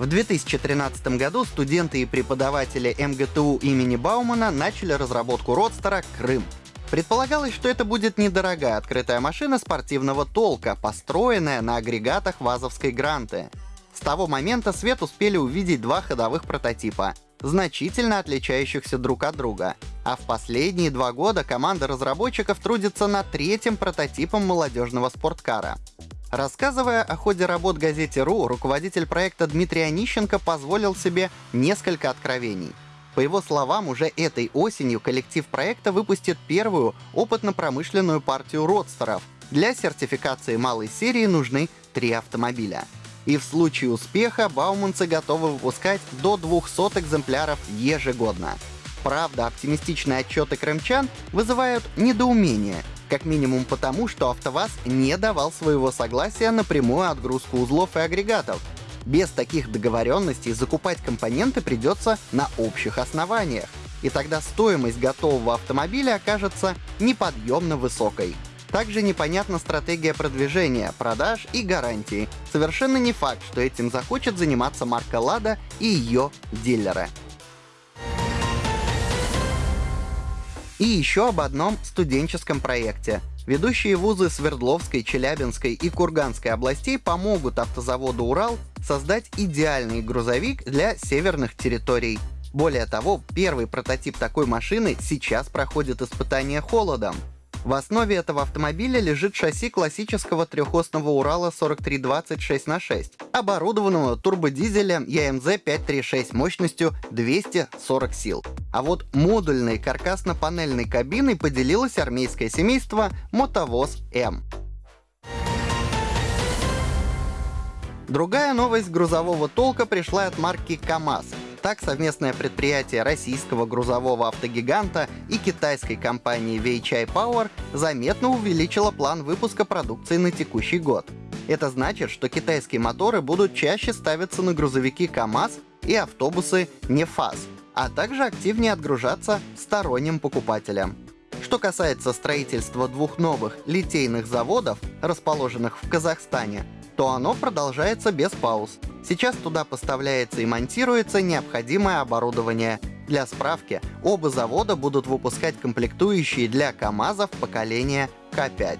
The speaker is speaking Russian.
В 2013 году студенты и преподаватели МГТУ имени Баумана начали разработку родстера «Крым». Предполагалось, что это будет недорогая открытая машина спортивного толка, построенная на агрегатах ВАЗовской Гранты. С того момента свет успели увидеть два ходовых прототипа, значительно отличающихся друг от друга. А в последние два года команда разработчиков трудится над третьим прототипом молодежного спорткара. Рассказывая о ходе работ газете «РУ», руководитель проекта Дмитрий Онищенко позволил себе несколько откровений. По его словам, уже этой осенью коллектив проекта выпустит первую опытно-промышленную партию родстеров. Для сертификации малой серии нужны три автомобиля. И в случае успеха бауманцы готовы выпускать до 200 экземпляров ежегодно. Правда, оптимистичные отчеты крымчан вызывают недоумение, как минимум потому, что АвтоВАЗ не давал своего согласия на прямую отгрузку узлов и агрегатов. Без таких договоренностей закупать компоненты придется на общих основаниях. И тогда стоимость готового автомобиля окажется неподъемно высокой. Также непонятна стратегия продвижения, продаж и гарантии. Совершенно не факт, что этим захочет заниматься марка Лада и ее дилеры. И еще об одном студенческом проекте. Ведущие вузы Свердловской, Челябинской и Курганской областей помогут автозаводу «Урал» создать идеальный грузовик для северных территорий. Более того, первый прототип такой машины сейчас проходит испытание холодом. В основе этого автомобиля лежит шасси классического трехосного Урала 4320 на 6 оборудованного турбодизелем EMZ 536 мощностью 240 сил. А вот модульной каркасно-панельной кабиной поделилось армейское семейство Мотовоз М. Другая новость грузового толка пришла от марки КАМАЗ. Так, совместное предприятие российского грузового автогиганта и китайской компании Weichai Power заметно увеличило план выпуска продукции на текущий год. Это значит, что китайские моторы будут чаще ставиться на грузовики КАМАЗ и автобусы НЕФАЗ, а также активнее отгружаться сторонним покупателям. Что касается строительства двух новых литейных заводов, расположенных в Казахстане, то оно продолжается без пауз. Сейчас туда поставляется и монтируется необходимое оборудование. Для справки, оба завода будут выпускать комплектующие для КАМАЗов поколения К5.